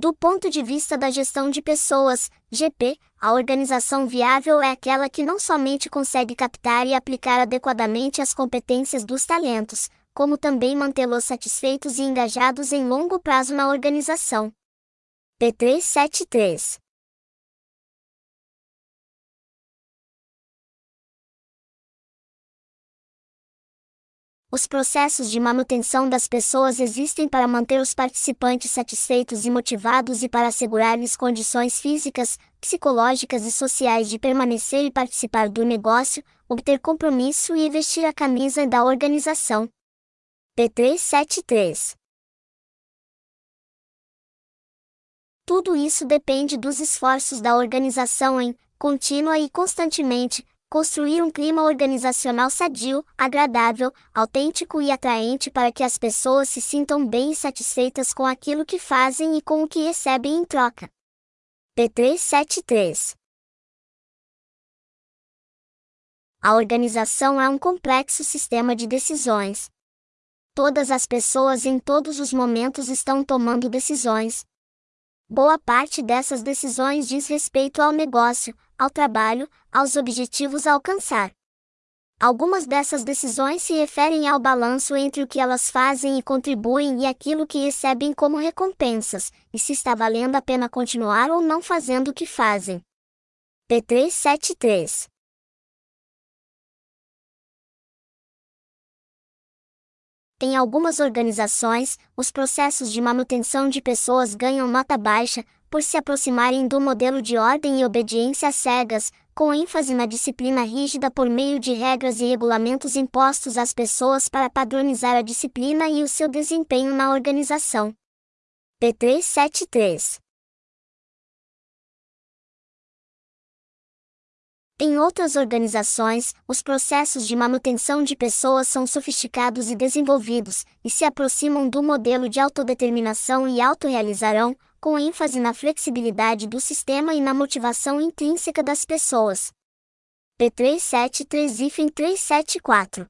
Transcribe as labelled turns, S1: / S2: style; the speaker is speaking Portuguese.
S1: Do ponto de vista da gestão de pessoas, GP, a organização viável é aquela que não somente consegue captar e aplicar adequadamente as competências dos talentos, como também mantê-los satisfeitos e engajados em longo prazo na organização. P373 Os processos de manutenção das pessoas existem para manter os participantes satisfeitos e motivados e para assegurar-lhes condições físicas, psicológicas e sociais de permanecer e participar do negócio, obter compromisso e vestir a camisa da organização. P373 Tudo isso depende dos esforços da organização em, contínua e constantemente, Construir um clima organizacional sadio, agradável, autêntico e atraente para que as pessoas se sintam bem e satisfeitas com aquilo que fazem e com o que recebem em troca. P373 A organização é um complexo sistema de decisões. Todas as pessoas em todos os momentos estão tomando decisões, Boa parte dessas decisões diz respeito ao negócio, ao trabalho, aos objetivos a alcançar. Algumas dessas decisões se referem ao balanço entre o que elas fazem e contribuem e aquilo que recebem como recompensas, e se está valendo a pena continuar ou não fazendo o que fazem. P373 Em algumas organizações, os processos de manutenção de pessoas ganham nota baixa, por se aproximarem do modelo de ordem e obediência cegas, com ênfase na disciplina rígida por meio de regras e regulamentos impostos às pessoas para padronizar a disciplina e o seu desempenho na organização. P373 Em outras organizações, os processos de manutenção de pessoas são sofisticados e desenvolvidos, e se aproximam do modelo de autodeterminação e autorrealizarão, com ênfase na flexibilidade do sistema e na motivação intrínseca das pessoas. P373 374